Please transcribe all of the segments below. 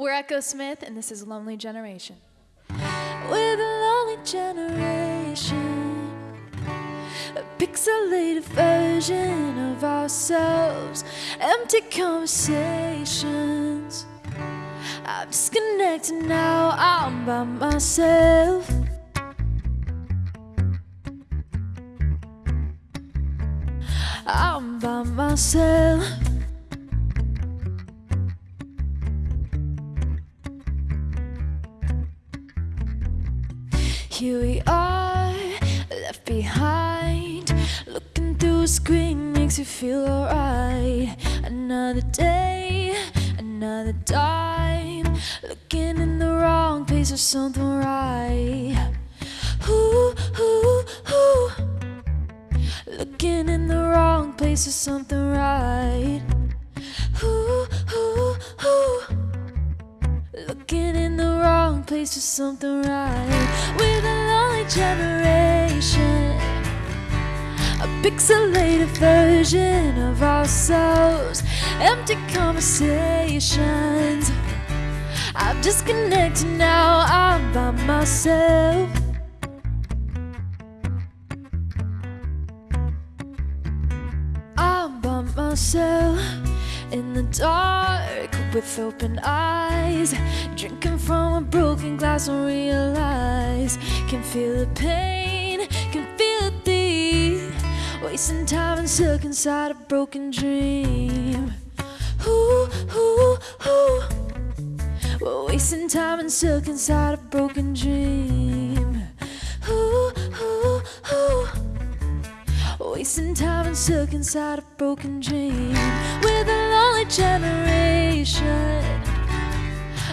We're Echosmith, and this is Lonely Generation. We're the lonely generation, a pixelated version of ourselves, empty conversations. I'm disconnected now, I'm by myself. I'm by myself. Here we are, left behind. Looking through a screen makes you feel alright. Another day, another time. Looking in the wrong place or something right. Ooh, ooh, ooh. Looking in the wrong place or something right. Ooh, ooh, ooh. Looking in the wrong place for something right. Pixelated version of ourselves, empty conversations. I'm disconnected now, I'm by myself. I'm by myself in the dark with open eyes, drinking from a broken glass. Don't realize, can feel the pain, wasting time and stuck inside a broken dream. Ooh, ooh, ooh. We're wasting time and stuck inside a broken dream. Ooh, ooh, ooh. Wasting time and stuck inside a broken dream. We're the lonely generation,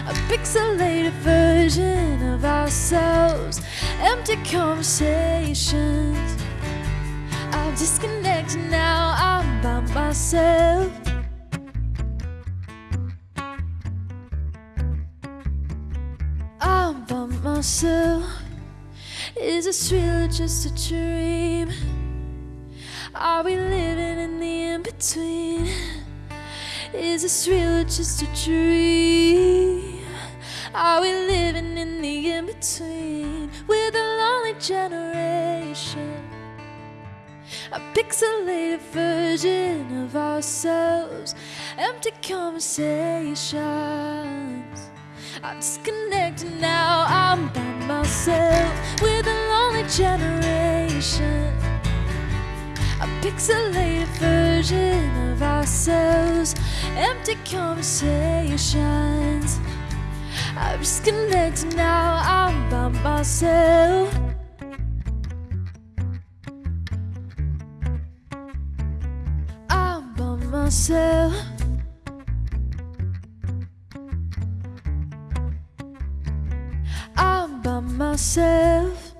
a pixelated version of ourselves, empty conversations. I'm disconnected now, I'm by myself. I'm by myself. Is this real or just a dream? Are we living in the in between? Is this real or just a dream? Are we living in the in between? We're the lonely generation, a pixelated version of ourselves, empty conversations. I'm disconnected now, I'm by myself. with a lonely generation a pixelated version of ourselves, empty conversations. I'm disconnected now, I'm by myself. myself. I'm by myself.